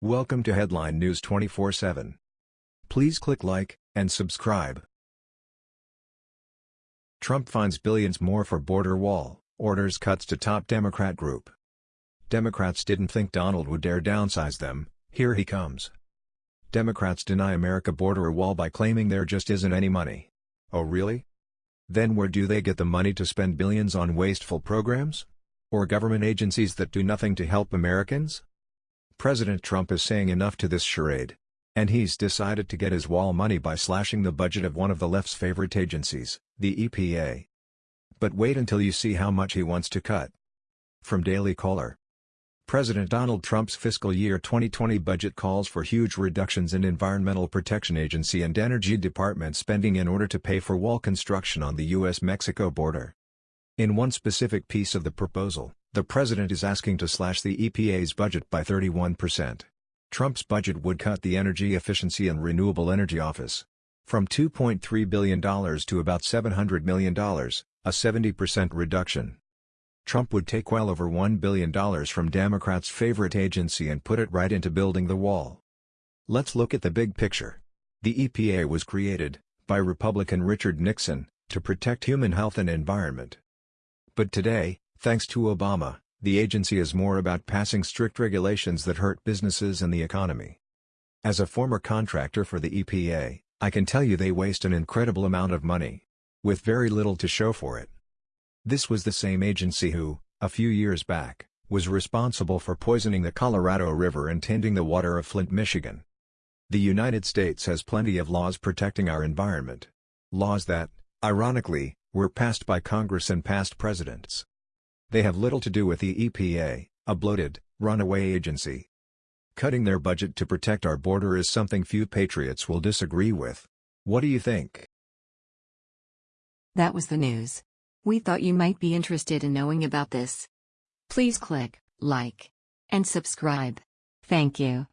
Welcome to Headline News 24/7. Please click like and subscribe. Trump finds billions more for border wall, orders cuts to top Democrat group. Democrats didn't think Donald would dare downsize them, here he comes. Democrats deny America border wall by claiming there just isn't any money. Oh really? Then where do they get the money to spend billions on wasteful programs? Or government agencies that do nothing to help Americans? President Trump is saying enough to this charade. And he's decided to get his wall money by slashing the budget of one of the left's favorite agencies, the EPA. But wait until you see how much he wants to cut. From Daily Caller President Donald Trump's fiscal year 2020 budget calls for huge reductions in Environmental Protection Agency and Energy Department spending in order to pay for wall construction on the U.S.-Mexico border. In one specific piece of the proposal, the president is asking to slash the EPA's budget by 31%. Trump's budget would cut the Energy Efficiency and Renewable Energy Office from $2.3 billion to about $700 million, a 70% reduction. Trump would take well over $1 billion from Democrats' favorite agency and put it right into building the wall. Let's look at the big picture. The EPA was created, by Republican Richard Nixon, to protect human health and environment. But today, Thanks to Obama, the agency is more about passing strict regulations that hurt businesses and the economy. As a former contractor for the EPA, I can tell you they waste an incredible amount of money. With very little to show for it. This was the same agency who, a few years back, was responsible for poisoning the Colorado River and tainting the water of Flint, Michigan. The United States has plenty of laws protecting our environment. Laws that, ironically, were passed by Congress and past presidents. They have little to do with the EPA, a bloated, runaway agency. Cutting their budget to protect our border is something few patriots will disagree with. What do you think? That was the news. We thought you might be interested in knowing about this. Please click like and subscribe. Thank you.